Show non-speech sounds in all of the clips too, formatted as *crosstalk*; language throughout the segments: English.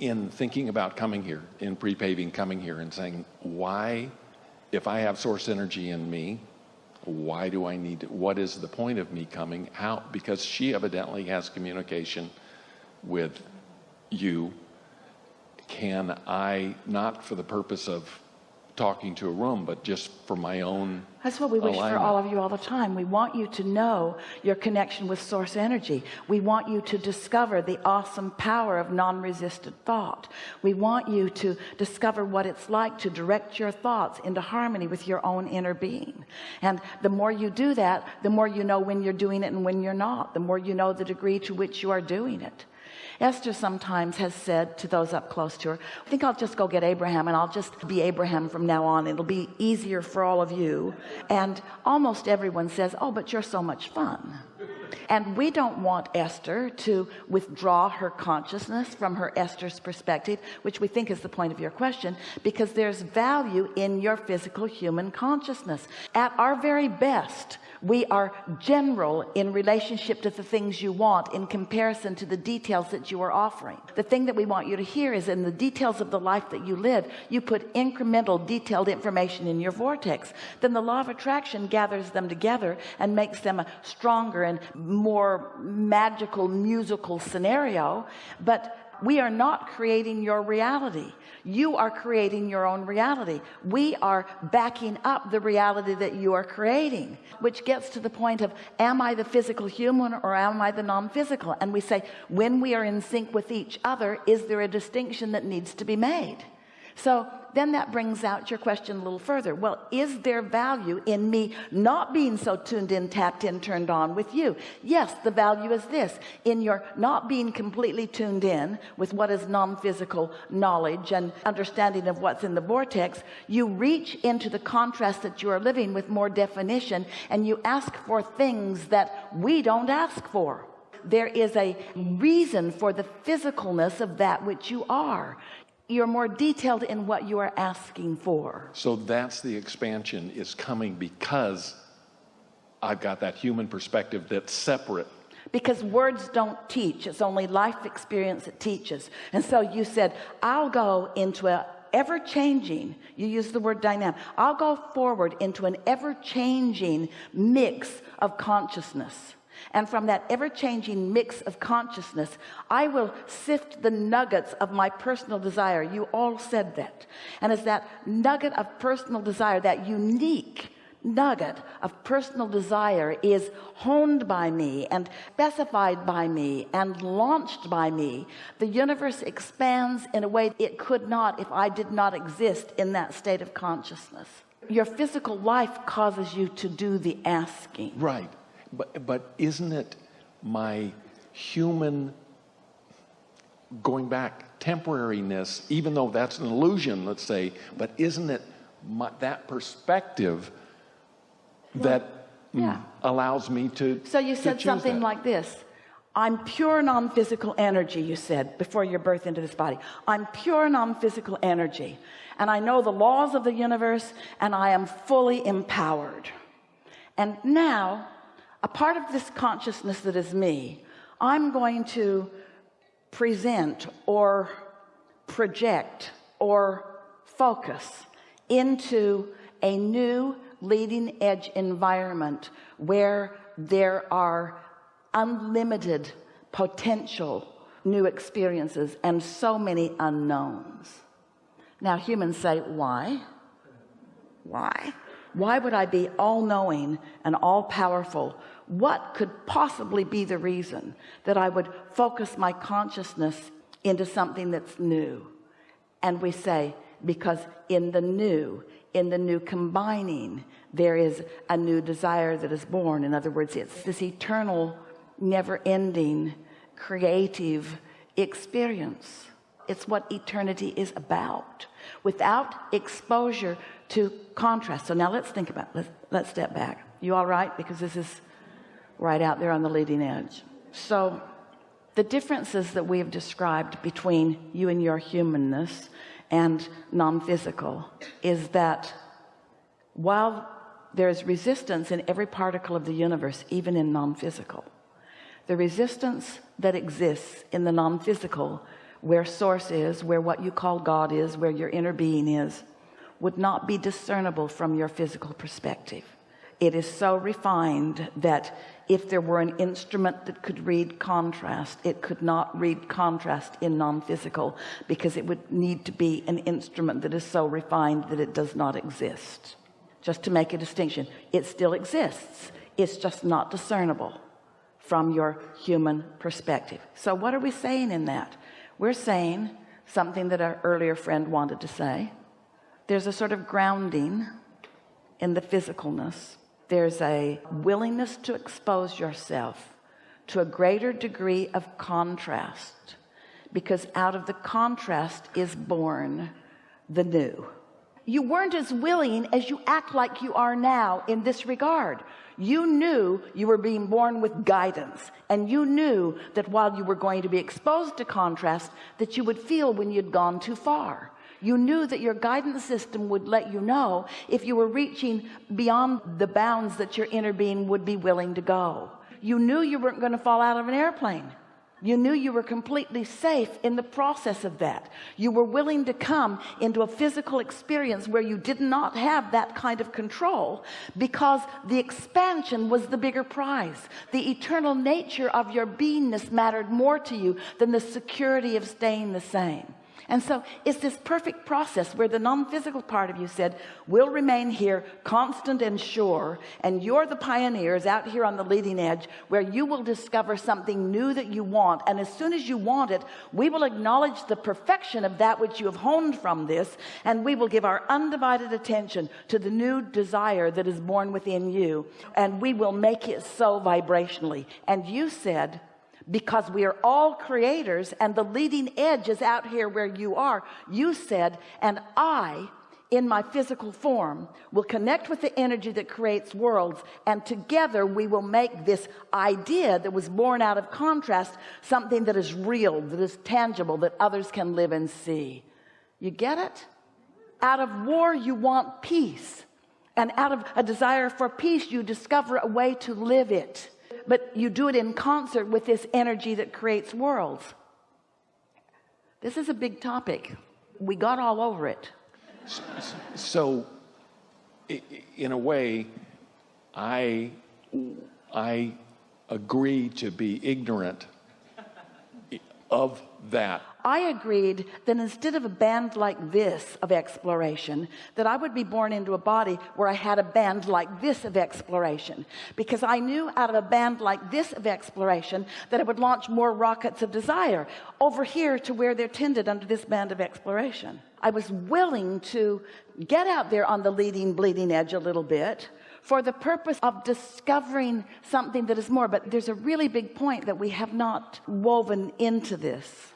in thinking about coming here, in pre-paving coming here and saying, why, if I have source energy in me, why do I need what is the point of me coming? How, because she evidently has communication with you. Can I, not for the purpose of talking to a room, but just for my own. That's what we wish alignment. for all of you all the time. We want you to know your connection with source energy. We want you to discover the awesome power of non-resistant thought. We want you to discover what it's like to direct your thoughts into harmony with your own inner being. And the more you do that, the more you know when you're doing it and when you're not, the more you know the degree to which you are doing it. Esther sometimes has said to those up close to her I think I'll just go get Abraham and I'll just be Abraham from now on. It'll be easier for all of you. And almost everyone says oh but you're so much fun and we don't want Esther to withdraw her consciousness from her Esther's perspective which we think is the point of your question because there's value in your physical human consciousness. At our very best we are general in relationship to the things you want in comparison to the details that you are offering. The thing that we want you to hear is in the details of the life that you live you put incremental detailed information in your vortex. Then the law of attraction gathers them together and makes them a stronger and more magical musical scenario but we are not creating your reality. You are creating your own reality. We are backing up the reality that you are creating which gets to the point of am I the physical human or am I the non-physical? And we say when we are in sync with each other is there a distinction that needs to be made so then that brings out your question a little further. Well is there value in me not being so tuned in tapped in turned on with you? Yes the value is this. In your not being completely tuned in with what is non-physical knowledge and understanding of what's in the vortex you reach into the contrast that you are living with more definition and you ask for things that we don't ask for. There is a reason for the physicalness of that which you are you're more detailed in what you are asking for. So that's the expansion is coming because I've got that human perspective that's separate. because words don't teach. It's only life experience that teaches. And so you said I'll go into a ever-changing you use the word dynamic I'll go forward into an ever-changing mix of consciousness and from that ever-changing mix of consciousness I will sift the nuggets of my personal desire. You all said that. And as that nugget of personal desire that unique nugget of personal desire is honed by me and specified by me and launched by me. The universe expands in a way it could not if I did not exist in that state of consciousness. Your physical life causes you to do the asking. Right. But, but isn't it my human going back temporariness, even though that's an illusion, let's say, but isn't it my, that perspective that mm, yeah. allows me to So you to said something that? like this. I'm pure non-physical energy, you said, before your birth into this body. I'm pure non-physical energy. And I know the laws of the universe and I am fully empowered. And now, a part of this consciousness that is me, I'm going to present or project or focus into a new leading edge environment where there are unlimited potential new experiences and so many unknowns. Now humans say why? Why why would I be all-knowing and all-powerful? What could possibly be the reason that I would focus my consciousness into something that's new? And we say because in the new in the new combining there is a new desire that is born. In other words it's this eternal never-ending creative experience. It's what eternity is about without exposure to contrast. So now let's think about let's, let's step back. You all right? Because this is right out there on the leading edge. So the differences that we have described between you and your humanness and non-physical is that while there is resistance in every particle of the universe even in non-physical the resistance that exists in the non-physical where source is where what you call God is where your inner being is would not be discernible from your physical perspective. It is so refined that if there were an instrument that could read contrast it could not read contrast in non-physical because it would need to be an instrument that is so refined that it does not exist. Just to make a distinction it still exists. It's just not discernible from your human perspective. So what are we saying in that we're saying something that our earlier friend wanted to say. There's a sort of grounding in the physicalness. There's a willingness to expose yourself to a greater degree of contrast because out of the contrast is born the new you weren't as willing as you act like you are now in this regard. You knew you were being born with guidance and you knew that while you were going to be exposed to contrast that you would feel when you'd gone too far. You knew that your guidance system would let you know if you were reaching beyond the bounds that your inner being would be willing to go. You knew you weren't going to fall out of an airplane you knew you were completely safe in the process of that. You were willing to come into a physical experience where you did not have that kind of control because the expansion was the bigger prize. The eternal nature of your beingness mattered more to you than the security of staying the same and so it's this perfect process where the non-physical part of you said we'll remain here constant and sure and you're the pioneers out here on the leading edge where you will discover something new that you want. And as soon as you want it we will acknowledge the perfection of that which you have honed from this and we will give our undivided attention to the new desire that is born within you and we will make it so vibrationally. And you said because we are all creators and the leading edge is out here where you are. You said and I in my physical form will connect with the energy that creates worlds and together we will make this idea that was born out of contrast something that is real that is tangible that others can live and see. You get it? Out of war you want peace. And out of a desire for peace you discover a way to live it but you do it in concert with this energy that creates worlds. This is a big topic. We got all over it. So in a way I I agree to be ignorant of that I agreed that instead of a band like this of exploration that I would be born into a body where I had a band like this of exploration. Because I knew out of a band like this of exploration that it would launch more rockets of desire over here to where they're tended under this band of exploration. I was willing to get out there on the leading bleeding edge a little bit for the purpose of discovering something that is more. But there's a really big point that we have not woven into this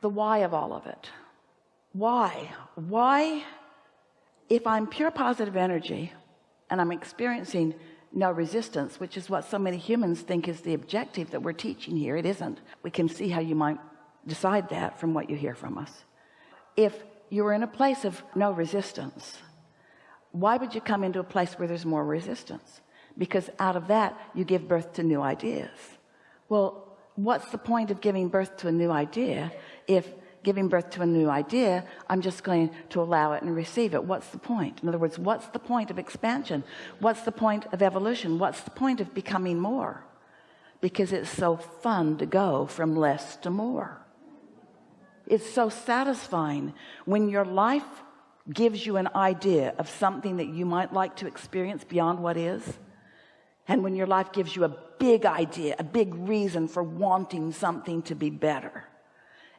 the why of all of it. Why? Why if I'm pure positive energy and I'm experiencing no resistance which is what so many humans think is the objective that we're teaching here it isn't. We can see how you might decide that from what you hear from us. If you were in a place of no resistance why would you come into a place where there's more resistance? Because out of that you give birth to new ideas. Well what's the point of giving birth to a new idea if giving birth to a new idea I'm just going to allow it and receive it? What's the point? In other words what's the point of expansion? What's the point of evolution? What's the point of becoming more? Because it's so fun to go from less to more. It's so satisfying when your life gives you an idea of something that you might like to experience beyond what is and when your life gives you a big idea a big reason for wanting something to be better.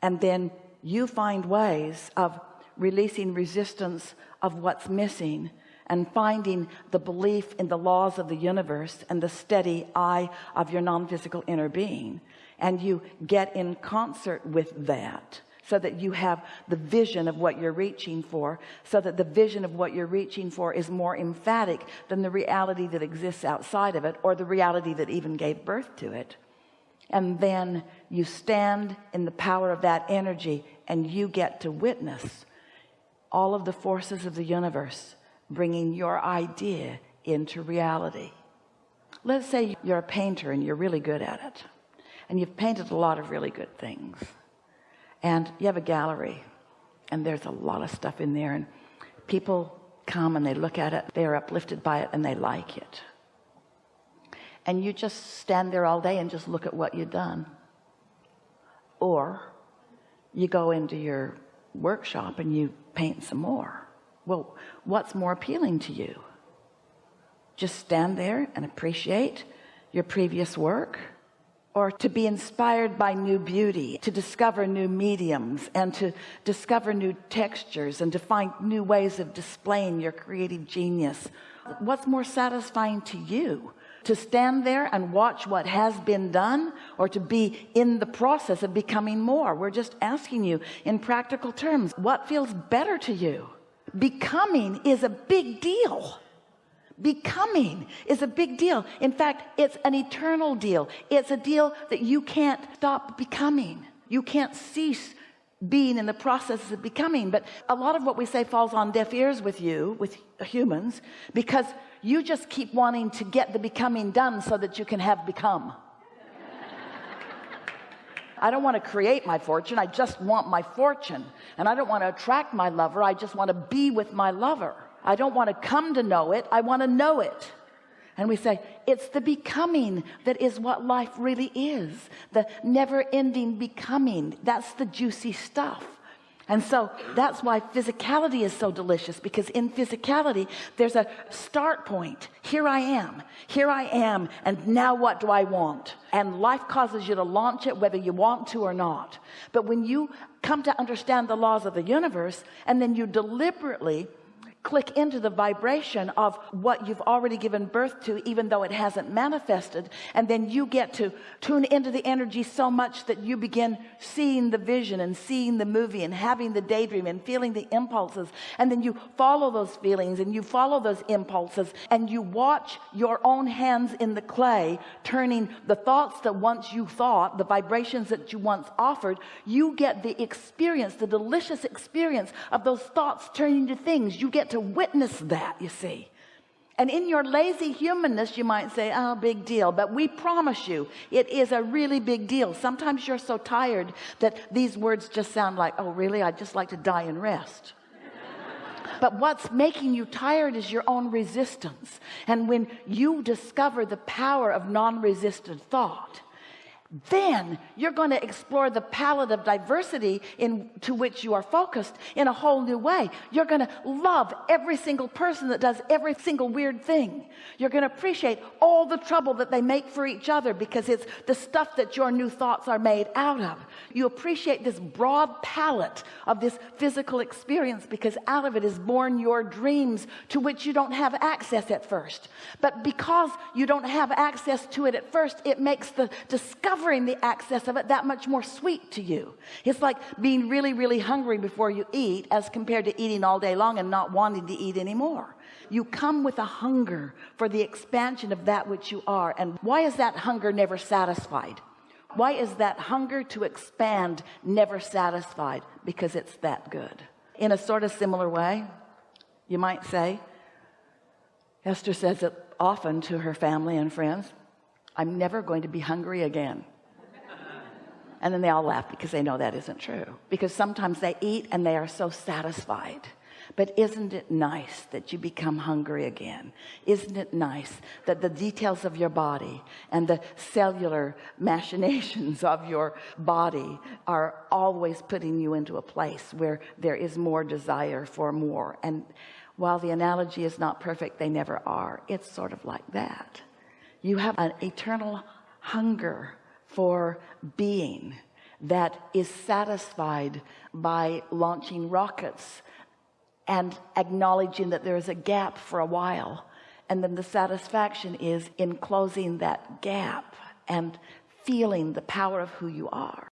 And then you find ways of releasing resistance of what's missing and finding the belief in the laws of the universe and the steady eye of your non-physical inner being. And you get in concert with that so that you have the vision of what you're reaching for so that the vision of what you're reaching for is more emphatic than the reality that exists outside of it or the reality that even gave birth to it. And then you stand in the power of that energy and you get to witness all of the forces of the universe bringing your idea into reality. Let's say you're a painter and you're really good at it. And you've painted a lot of really good things and you have a gallery and there's a lot of stuff in there and people come and they look at it they're uplifted by it and they like it. And you just stand there all day and just look at what you've done. Or you go into your workshop and you paint some more. Well what's more appealing to you? Just stand there and appreciate your previous work or to be inspired by new beauty to discover new mediums and to discover new textures and to find new ways of displaying your creative genius. What's more satisfying to you? To stand there and watch what has been done or to be in the process of becoming more? We're just asking you in practical terms what feels better to you? Becoming is a big deal becoming is a big deal. In fact it's an eternal deal. It's a deal that you can't stop becoming. You can't cease being in the process of becoming. But a lot of what we say falls on deaf ears with you with humans because you just keep wanting to get the becoming done so that you can have become. I don't want to create my fortune. I just want my fortune. And I don't want to attract my lover. I just want to be with my lover I don't want to come to know it I want to know it. And we say it's the becoming that is what life really is the never-ending becoming. That's the juicy stuff. And so that's why physicality is so delicious because in physicality there's a start point. Here I am. Here I am and now what do I want? And life causes you to launch it whether you want to or not. But when you come to understand the laws of the universe and then you deliberately click into the vibration of what you've already given birth to even though it hasn't manifested. And then you get to tune into the energy so much that you begin seeing the vision and seeing the movie and having the daydream and feeling the impulses. And then you follow those feelings and you follow those impulses and you watch your own hands in the clay turning the thoughts that once you thought the vibrations that you once offered you get the experience the delicious experience of those thoughts turning to things. You get to witness that you see. And in your lazy humanness you might say oh big deal. But we promise you it is a really big deal. Sometimes you're so tired that these words just sound like oh really? I'd just like to die and rest. *laughs* But what's making you tired is your own resistance. And when you discover the power of non-resistant thought then you're going to explore the palette of diversity in to which you are focused in a whole new way. You're going to love every single person that does every single weird thing. You're going to appreciate all the trouble that they make for each other because it's the stuff that your new thoughts are made out of. You appreciate this broad palette of this physical experience because out of it is born your dreams to which you don't have access at first. But because you don't have access to it at first it makes the discovery the access of it that much more sweet to you. It's like being really really hungry before you eat as compared to eating all day long and not wanting to eat anymore. You come with a hunger for the expansion of that which you are. And why is that hunger never satisfied? Why is that hunger to expand never satisfied? Because it's that good. In a sort of similar way you might say Esther says it often to her family and friends I'm never going to be hungry again and then they all laugh because they know that isn't true. Because sometimes they eat and they are so satisfied. But isn't it nice that you become hungry again? Isn't it nice that the details of your body and the cellular machinations of your body are always putting you into a place where there is more desire for more? And while the analogy is not perfect they never are. It's sort of like that. You have an eternal hunger for being that is satisfied by launching rockets and acknowledging that there is a gap for a while. And then the satisfaction is in closing that gap and feeling the power of who you are